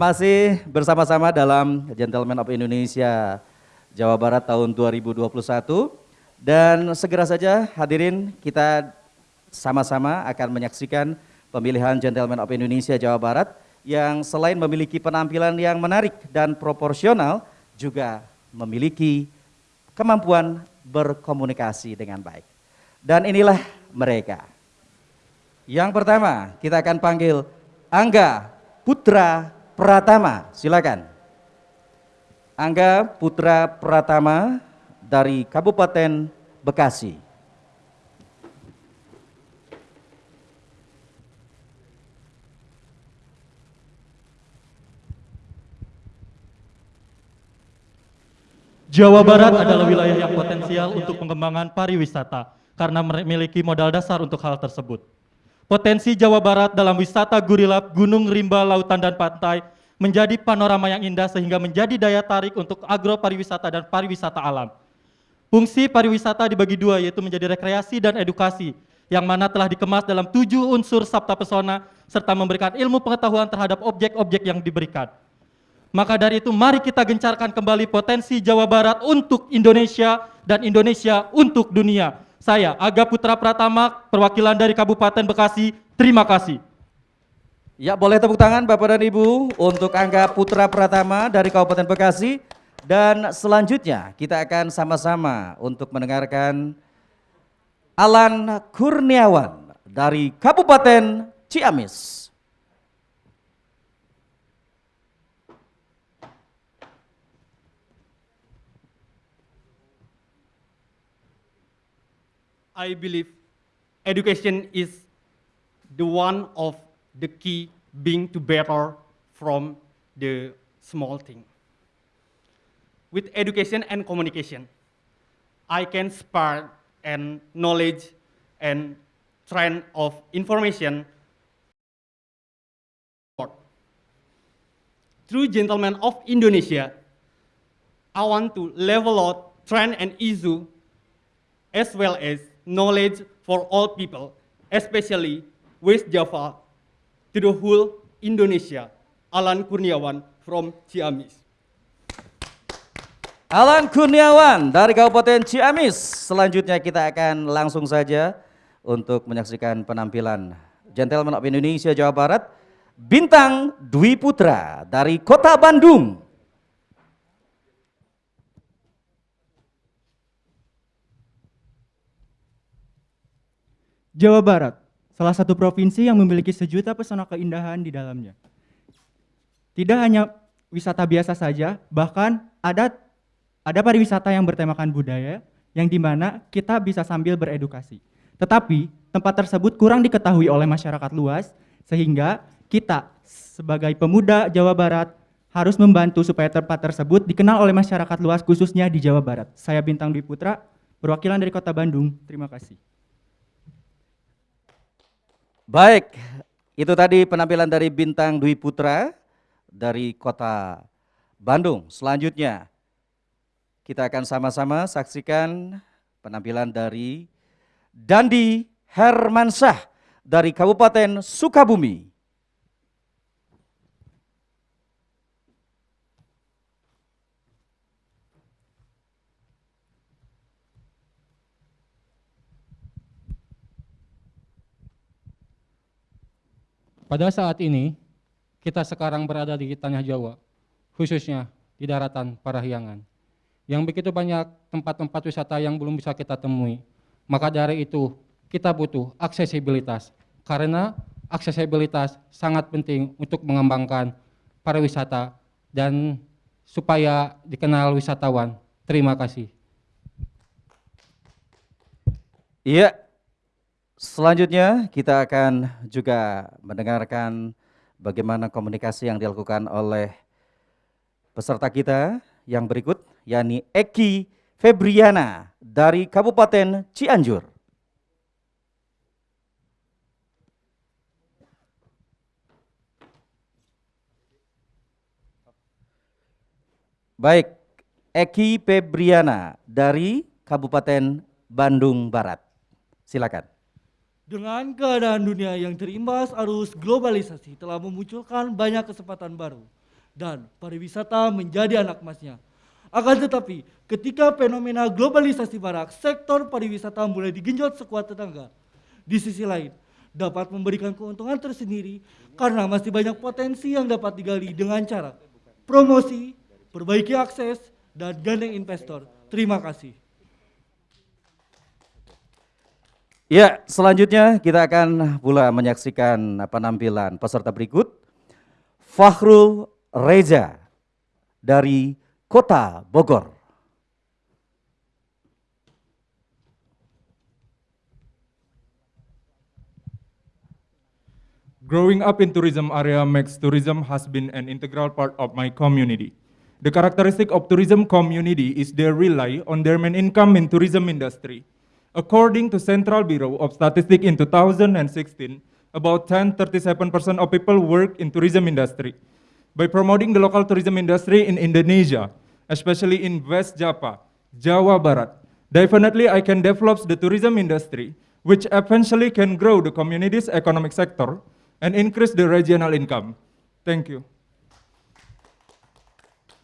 Masih bersama-sama dalam Gentleman of Indonesia Jawa Barat tahun 2021 dan segera saja hadirin kita sama-sama akan menyaksikan pemilihan Gentleman of Indonesia Jawa Barat yang selain memiliki penampilan yang menarik dan proporsional juga memiliki kemampuan berkomunikasi dengan baik. Dan inilah mereka. Yang pertama kita akan panggil Angga Putra Pratama, silakan. Angga Putra Pratama dari Kabupaten Bekasi. Jawa Barat adalah wilayah yang potensial untuk pengembangan pariwisata karena memiliki modal dasar untuk hal tersebut. Potensi Jawa Barat dalam wisata gurilap, gunung, rimba, lautan, dan pantai menjadi panorama yang indah sehingga menjadi daya tarik untuk agro pariwisata dan pariwisata alam. Fungsi pariwisata dibagi dua yaitu menjadi rekreasi dan edukasi yang mana telah dikemas dalam tujuh unsur sabta pesona serta memberikan ilmu pengetahuan terhadap objek-objek yang diberikan. Maka dari itu mari kita gencarkan kembali potensi Jawa Barat untuk Indonesia dan Indonesia untuk dunia. Saya Aga Putra Pratama, perwakilan dari Kabupaten Bekasi, terima kasih. Ya boleh tepuk tangan Bapak dan Ibu untuk Angga Putra Pratama dari Kabupaten Bekasi. Dan selanjutnya kita akan sama-sama untuk mendengarkan Alan Kurniawan dari Kabupaten Ciamis. I believe education is the one of the key being to better from the small thing. With education and communication, I can spark and knowledge and trend of information Through Gentlemen of Indonesia, I want to level out trend and issue as well as knowledge for all people, especially West Java to the whole Indonesia. Alan Kurniawan from Ciamis. Alan Kurniawan dari Kabupaten Ciamis. Selanjutnya kita akan langsung saja untuk menyaksikan penampilan Gentleman of Indonesia Jawa Barat, Bintang Dwi Putra dari Kota Bandung. Jawa Barat, salah satu provinsi yang memiliki sejuta pesona keindahan di dalamnya. Tidak hanya wisata biasa saja, bahkan ada ada pariwisata yang bertemakan budaya, yang di mana kita bisa sambil beredukasi. Tetapi tempat tersebut kurang diketahui oleh masyarakat luas, sehingga kita sebagai pemuda Jawa Barat harus membantu supaya tempat tersebut dikenal oleh masyarakat luas khususnya di Jawa Barat. Saya Bintang Dwi Putra, perwakilan dari Kota Bandung. Terima kasih. Baik, itu tadi penampilan dari Bintang Dwi Putra dari kota Bandung. Selanjutnya kita akan sama-sama saksikan penampilan dari Dandi Hermansyah dari Kabupaten Sukabumi. Pada saat ini, kita sekarang berada di tanah Jawa, khususnya di daratan Parahyangan, yang begitu banyak tempat-tempat wisata yang belum bisa kita temui. Maka dari itu, kita butuh aksesibilitas, karena aksesibilitas sangat penting untuk mengembangkan pariwisata dan supaya dikenal wisatawan. Terima kasih. Iya, Selanjutnya kita akan juga mendengarkan bagaimana komunikasi yang dilakukan oleh peserta kita yang berikut, yakni Eki Febriana dari Kabupaten Cianjur. Baik, Eki Febriana dari Kabupaten Bandung Barat. Silakan. Dengan keadaan dunia yang terimbas arus globalisasi telah memunculkan banyak kesempatan baru. dan pariwisata menjadi anak emasnya. Akan tetapi, ketika fenomena globalisasi barak, sektor pariwisata mulai digenjot sekuat tetangga. Di sisi lain, dapat memberikan keuntungan tersendiri karena masih banyak potensi yang dapat digali dengan cara promosi, perbaiki akses, dan gandeng investor. Terima kasih. Ya, selanjutnya kita akan pula menyaksikan penampilan peserta berikut. Fakhrul Reza dari Kota Bogor. Growing up in tourism area makes tourism has been an integral part of my community. The characteristic of tourism community is they rely on their main income in tourism industry. According to Central Bureau of Statistics in 2016, about 10-37% of people work in tourism industry. By promoting the local tourism industry in Indonesia, especially in West Java, Jawa Barat, definitely I can develop the tourism industry, which eventually can grow the community's economic sector and increase the regional income. Thank you.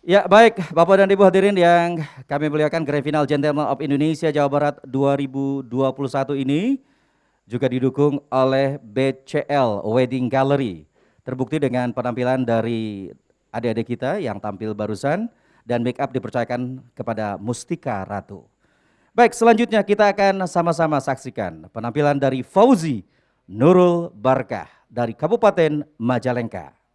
Ya baik Bapak dan Ibu hadirin yang kami muliakan Grand Final Gentleman of Indonesia Jawa Barat 2021 ini juga didukung oleh BCL Wedding Gallery. Terbukti dengan penampilan dari adik-adik kita yang tampil barusan dan make up dipercayakan kepada Mustika Ratu. Baik selanjutnya kita akan sama-sama saksikan penampilan dari Fauzi Nurul Barkah dari Kabupaten Majalengka.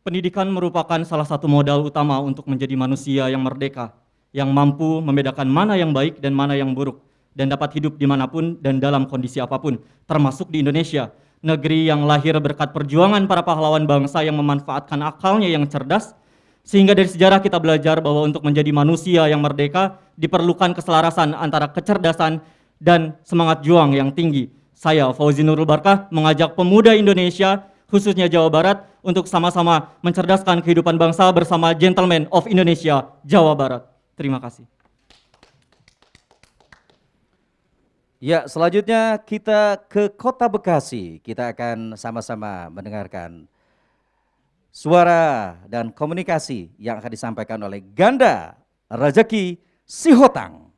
Pendidikan merupakan salah satu modal utama untuk menjadi manusia yang merdeka, yang mampu membedakan mana yang baik dan mana yang buruk, dan dapat hidup di mana pun dan dalam kondisi apa pun, termasuk di Indonesia, negeri yang lahir berkat perjuangan para pahlawan bangsa yang memanfaatkan akalnya yang cerdas, sehingga dari sejarah kita belajar bahwa untuk menjadi manusia yang merdeka diperlukan keselarasan antara kecerdasan dan semangat juang yang tinggi. Saya Fauzi Nurul Barkah mengajak pemuda Indonesia khususnya Jawa Barat untuk sama-sama mencerdaskan kehidupan bangsa bersama Gentleman of Indonesia Jawa Barat. Terima kasih. Ya, selanjutnya kita ke Kota Bekasi. Kita akan sama-sama mendengarkan suara dan komunikasi yang akan disampaikan oleh Ganda Rezeki Sihotang.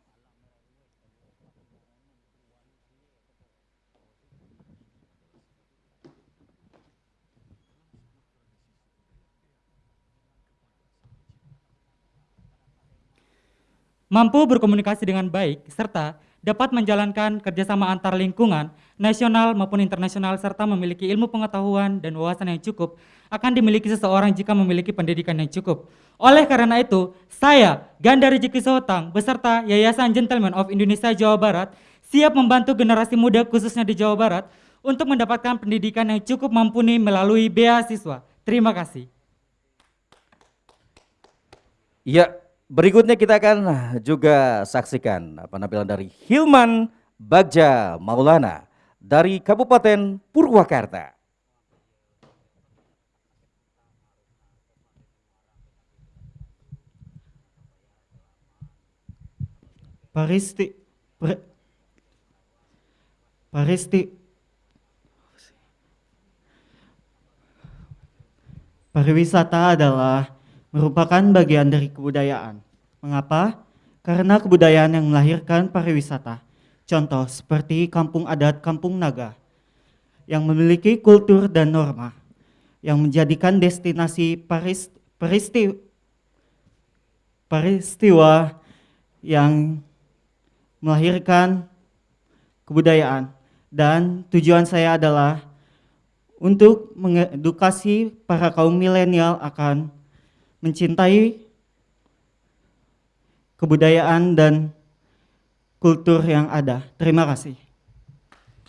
Mampu berkomunikasi dengan baik, serta dapat menjalankan kerjasama antar lingkungan, nasional maupun internasional, serta memiliki ilmu pengetahuan dan wawasan yang cukup, akan dimiliki seseorang jika memiliki pendidikan yang cukup. Oleh karena itu, saya, Ganda Rezeki Sotang, beserta Yayasan Gentleman of Indonesia Jawa Barat, siap membantu generasi muda khususnya di Jawa Barat untuk mendapatkan pendidikan yang cukup mumpuni melalui beasiswa. Terima kasih. Ya, Berikutnya kita akan juga saksikan penampilan dari Hilman Bagja Maulana dari Kabupaten Purwakarta. Paristi, paristi, pariwisata adalah merupakan bagian dari kebudayaan. Mengapa? Karena kebudayaan yang melahirkan pariwisata. Contoh seperti kampung adat Kampung Naga yang memiliki kultur dan norma yang menjadikan destinasi paris, peristi, peristiwa yang melahirkan kebudayaan dan tujuan saya adalah untuk mengedukasi para kaum milenial akan mencintai kebudayaan dan kultur yang ada. Terima kasih.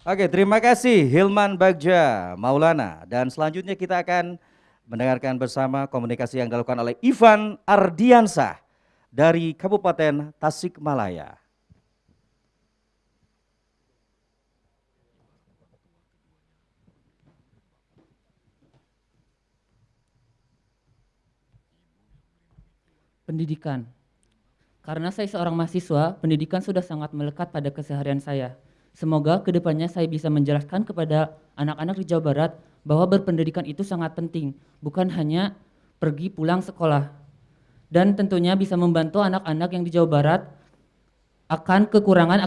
Oke, terima kasih Hilman Bagja Maulana. Dan selanjutnya kita akan mendengarkan bersama komunikasi yang dilakukan oleh Ivan Ardiansah dari Kabupaten Tasikmalaya. Pendidikan. Karena saya seorang mahasiswa, pendidikan sudah sangat melekat pada keseharian saya. Semoga ke depannya saya bisa menjelaskan kepada anak-anak di Jawa Barat bahwa berpendidikan itu sangat penting, bukan hanya pergi pulang sekolah. Dan tentunya bisa membantu anak-anak yang di Jawa Barat akan kekurangan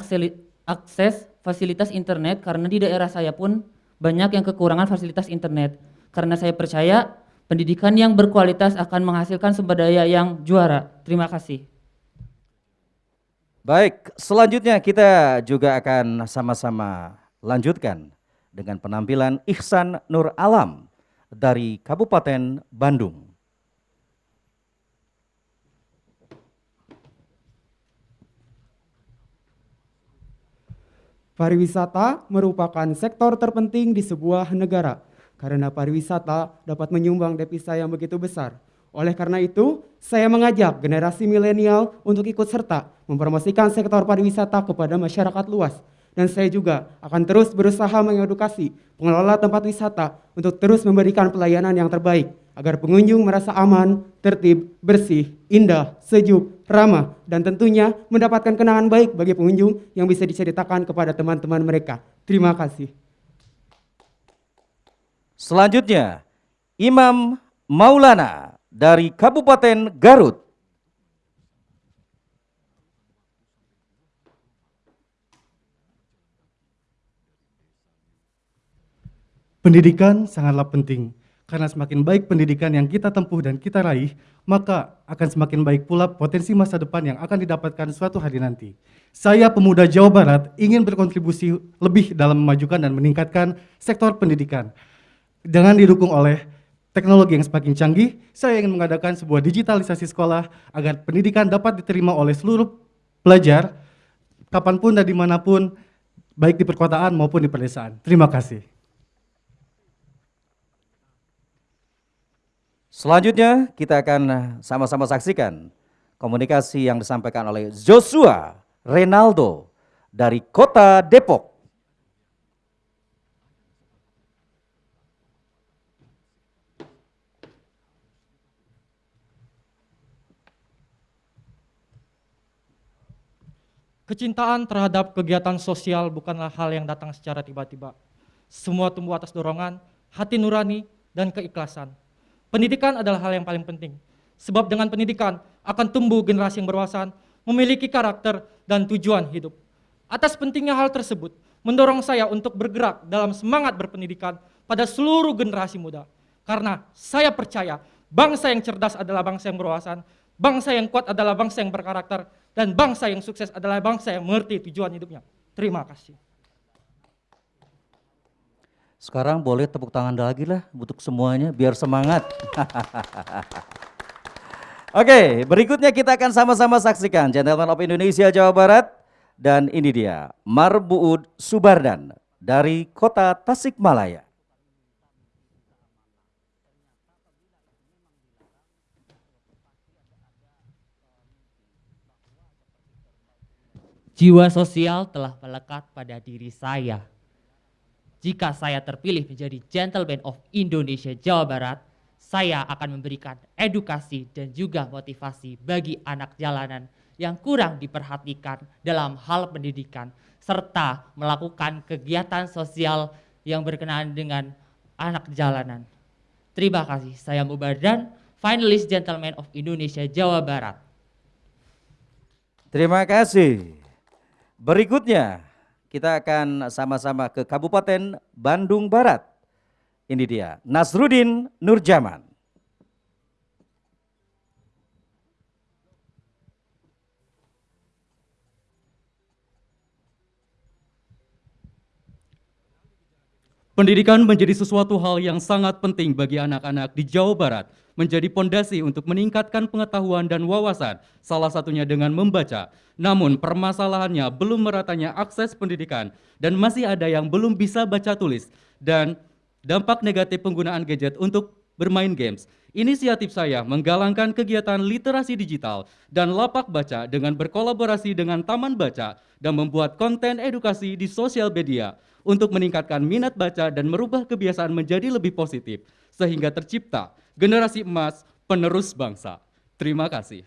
akses fasilitas internet karena di daerah saya pun banyak yang kekurangan fasilitas internet. Karena saya percaya pendidikan yang berkualitas akan menghasilkan sumber daya yang juara. Terima kasih. Baik, selanjutnya kita juga akan sama-sama lanjutkan dengan penampilan Ihsan Nur Alam dari Kabupaten Bandung. Pariwisata merupakan sektor terpenting di sebuah negara karena pariwisata dapat menyumbang devisa yang begitu besar. Oleh karena itu, saya mengajak generasi milenial untuk ikut serta mempromosikan sektor pariwisata kepada masyarakat luas. Dan saya juga akan terus berusaha mengedukasi pengelola tempat wisata untuk terus memberikan pelayanan yang terbaik agar pengunjung merasa aman, tertib, bersih, indah, sejuk, ramah, dan tentunya mendapatkan kenangan baik bagi pengunjung yang bisa diceritakan kepada teman-teman mereka. Terima kasih. Selanjutnya, Imam Maulana dari Kabupaten Garut. Pendidikan sangatlah penting, karena semakin baik pendidikan yang kita tempuh dan kita raih, maka akan semakin baik pula potensi masa depan yang akan didapatkan suatu hari nanti. Saya pemuda Jawa Barat ingin berkontribusi lebih dalam memajukan dan meningkatkan sektor pendidikan. Dengan didukung oleh teknologi yang semakin canggih, saya ingin mengadakan sebuah digitalisasi sekolah agar pendidikan dapat diterima oleh seluruh pelajar, kapan pun dan di mana pun, baik di perkotaan maupun di pedesaan. Terima kasih. Selanjutnya kita akan sama-sama saksikan komunikasi yang disampaikan oleh Joshua Renaldo dari Kota Depok. Kecintaan terhadap kegiatan sosial bukanlah hal yang datang secara tiba-tiba. Semua tumbuh atas dorongan, hati nurani, dan keikhlasan. Pendidikan adalah hal yang paling penting. Sebab dengan pendidikan akan tumbuh generasi yang berwawasan, memiliki karakter dan tujuan hidup. Atas pentingnya hal tersebut, mendorong saya untuk bergerak dalam semangat berpendidikan pada seluruh generasi muda. Karena saya percaya bangsa yang cerdas adalah bangsa yang berwawasan, bangsa yang kuat adalah bangsa yang berkarakter, dan bangsa yang sukses adalah bangsa yang mengerti tujuan hidupnya. Terima kasih. Sekarang boleh tepuk tangan lagi lah untuk semuanya biar semangat. Oke, berikutnya kita akan sama-sama saksikan Gentleman of Indonesia Jawa Barat dan ini dia Marbuud Subardan dari Kota Tasikmalaya. Jiwa sosial telah melekat pada diri saya. Jika saya terpilih menjadi Gentleman of Indonesia Jawa Barat, saya akan memberikan edukasi dan juga motivasi bagi anak jalanan yang kurang diperhatikan dalam hal pendidikan, serta melakukan kegiatan sosial yang berkenaan dengan anak jalanan. Terima kasih, saya Mubardan, finalis Gentleman of Indonesia Jawa Barat. Terima kasih. Berikutnya kita akan sama-sama ke Kabupaten Bandung Barat. Ini dia Nasrudin Nurjaman. Pendidikan menjadi sesuatu hal yang sangat penting bagi anak-anak di Jawa Barat, menjadi pondasi untuk meningkatkan pengetahuan dan wawasan, salah satunya dengan membaca. Namun permasalahannya belum meratanya akses pendidikan dan masih ada yang belum bisa baca tulis dan dampak negatif penggunaan gadget untuk bermain games. Inisiatif saya menggalangkan kegiatan literasi digital dan lapak baca dengan berkolaborasi dengan Taman Baca dan membuat konten edukasi di sosial media untuk meningkatkan minat baca dan merubah kebiasaan menjadi lebih positif sehingga tercipta generasi emas penerus bangsa. Terima kasih.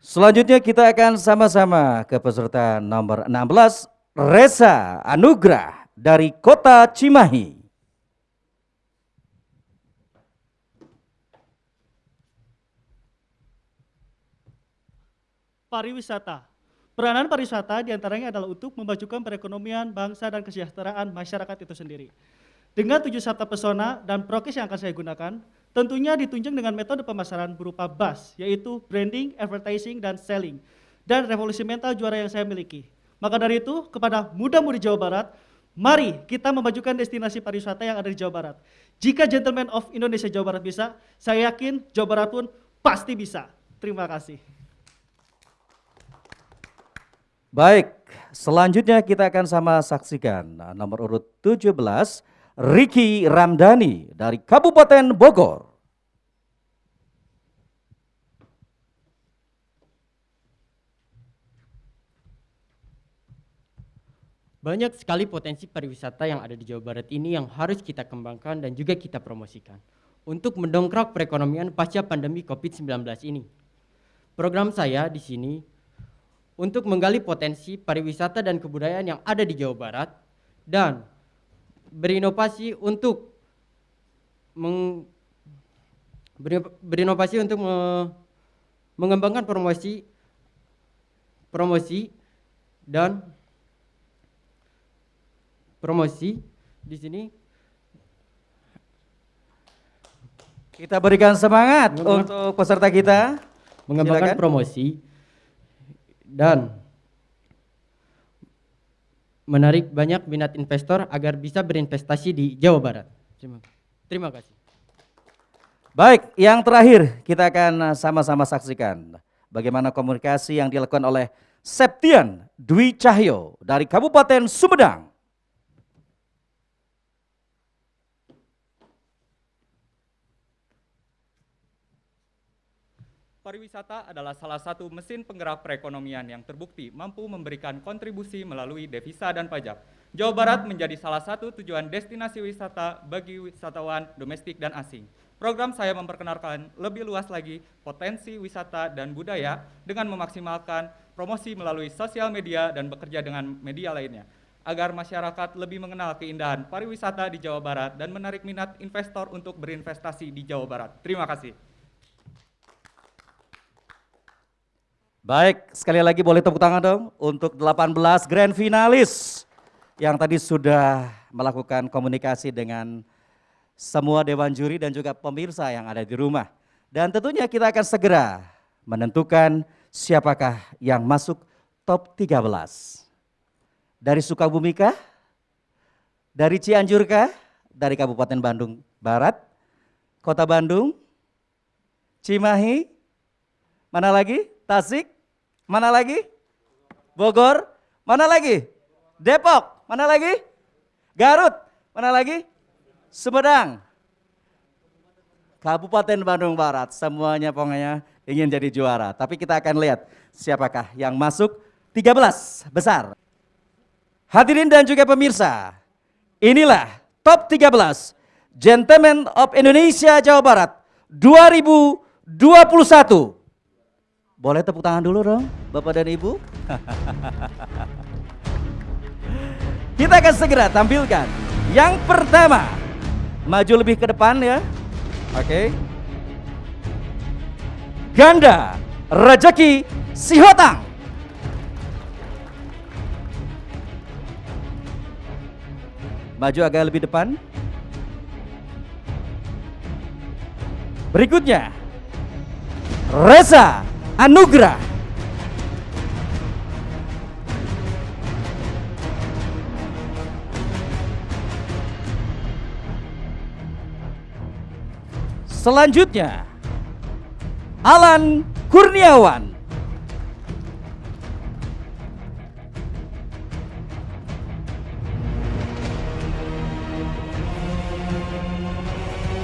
Selanjutnya kita akan sama-sama ke peserta nomor 16, Reza Anugrah dari Kota Cimahi. Pariwisata. Peranan pariwisata di antaranya adalah untuk memajukan perekonomian bangsa dan kesejahteraan masyarakat itu sendiri. Dengan tujuh sabta pesona dan prokes yang akan saya gunakan, tentunya ditunjang dengan metode pemasaran berupa BAS, yaitu branding, advertising, dan selling, dan revolusi mental juara yang saya miliki. Maka dari itu, kepada muda-mudi Jawa Barat, mari kita memajukan destinasi pariwisata yang ada di Jawa Barat. Jika Gentleman of Indonesia Jawa Barat bisa, saya yakin Jawa Barat pun pasti bisa. Terima kasih. Baik, selanjutnya kita akan sama saksikan nomor urut 17, Riki Ramdhani dari Kabupaten Bogor. Banyak sekali potensi pariwisata yang ada di Jawa Barat ini yang harus kita kembangkan dan juga kita promosikan untuk mendongkrak perekonomian pasca pandemi COVID-19 ini. Program saya di sini untuk menggali potensi pariwisata dan kebudayaan yang ada di Jawa Barat dan berinovasi untuk meng, berinovasi untuk me, mengembangkan promosi promosi dan promosi di sini kita berikan semangat untuk peserta kita mengembangkan Silakan. promosi dan menarik banyak minat investor agar bisa berinvestasi di Jawa Barat. Terima, terima kasih. Baik, yang terakhir kita akan sama-sama saksikan bagaimana komunikasi yang dilakukan oleh Septian Dwi Cahyo dari Kabupaten Sumedang. Pariwisata adalah salah satu mesin penggerak perekonomian yang terbukti mampu memberikan kontribusi melalui devisa dan pajak. Jawa Barat menjadi salah satu tujuan destinasi wisata bagi wisatawan domestik dan asing. Program saya memperkenalkan lebih luas lagi potensi wisata dan budaya dengan memaksimalkan promosi melalui sosial media dan bekerja dengan media lainnya agar masyarakat lebih mengenal keindahan pariwisata di Jawa Barat dan menarik minat investor untuk berinvestasi di Jawa Barat. Terima kasih. Baik, sekali lagi boleh tepuk tangan dong untuk 18 grand finalis yang tadi sudah melakukan komunikasi dengan semua dewan juri dan juga pemirsa yang ada di rumah. Dan tentunya kita akan segera menentukan siapakah yang masuk top 13. Dari Sukabumi kah? Dari Cianjur kah? Dari Kabupaten Bandung Barat? Kota Bandung? Cimahi? Mana lagi? Tasik? Mana lagi? Bogor? Mana lagi? Depok? Mana lagi? Garut? Mana lagi? Sumedang? Kabupaten Bandung Barat, semuanya pokoknya ingin jadi juara. Tapi kita akan lihat siapakah yang masuk 13 besar. Hadirin dan juga pemirsa, inilah top 13 Gentleman of Indonesia Jawa Barat 2021. Boleh tepuk tangan dulu dong, Bapak dan Ibu? Kita akan segera tampilkan yang pertama. Maju lebih ke depan ya. Oke. Ganda Rejeki Sihotang. Maju agak lebih depan. Berikutnya Reza Anugrah. Selanjutnya Alan Kurniawan.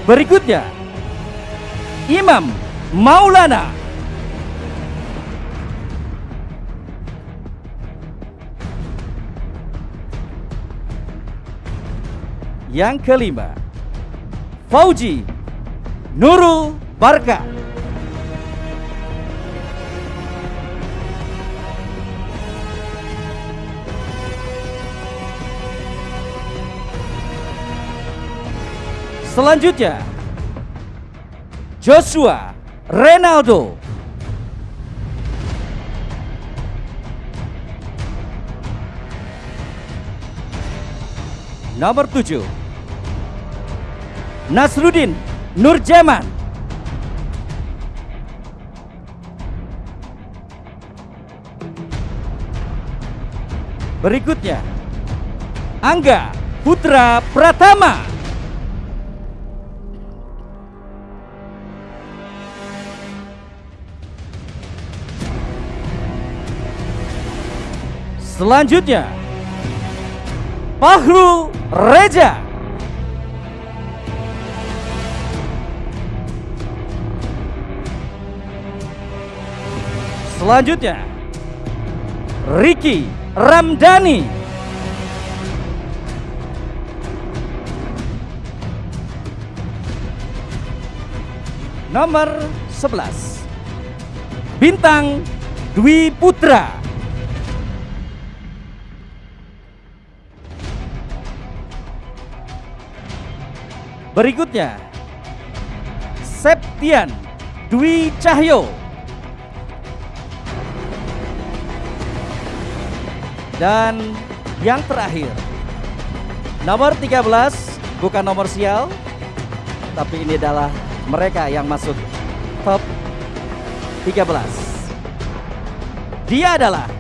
Berikutnya Imam Maulana. Yang kelima, Fauji Nurul Barka. Selanjutnya, Joshua Ronaldo. Nomor 7 Nasrudin Nurjaman. Berikutnya, Angga Putra Pratama. Selanjutnya, Fahru Reja. Selanjutnya, Ricky Ramdhani. Nomor 11, Bintang Dwi Putra. Berikutnya, Septian Dwi Cahyo. Dan yang terakhir, nomor 13 bukan nomor sial, tapi ini adalah mereka yang masuk top 13. Dia adalah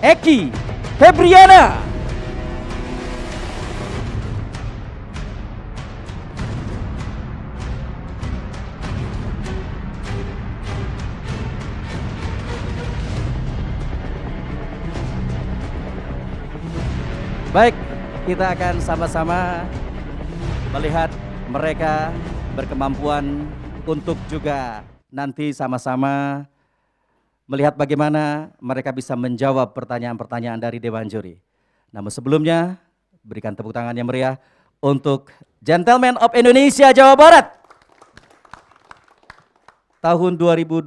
Eki Febriana. Baik, kita akan sama-sama melihat mereka berkemampuan untuk juga nanti sama-sama melihat bagaimana mereka bisa menjawab pertanyaan-pertanyaan dari Dewan Juri. Namun sebelumnya, berikan tepuk tangan yang meriah untuk Gentleman of Indonesia Jawa Barat tahun 2021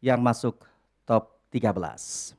yang masuk top 13.